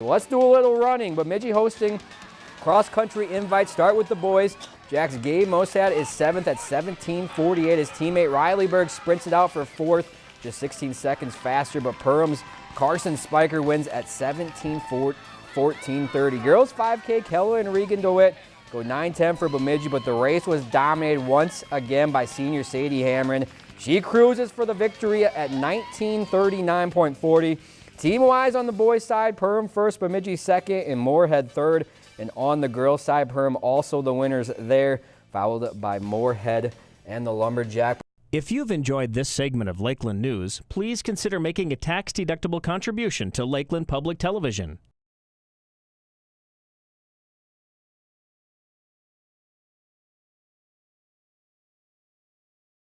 Let's do a little running. but Bemidji hosting cross-country invite. Start with the boys. Jack's Gabe Mosad is seventh at 17.48. His teammate Riley Berg sprints it out for fourth, just 16 seconds faster, but Perham's Carson Spiker wins at 17.14.30. Girls 5K, Keller and Regan DeWitt go 9-10 for Bemidji, but the race was dominated once again by senior Sadie Hamron. She cruises for the victory at 1939.40. Team-wise on the boys' side, Perham first, Bemidji second, and Moorhead third. And on the girls' side, Perham also the winners there, followed by Moorhead and the Lumberjack. If you've enjoyed this segment of Lakeland News, please consider making a tax-deductible contribution to Lakeland Public Television.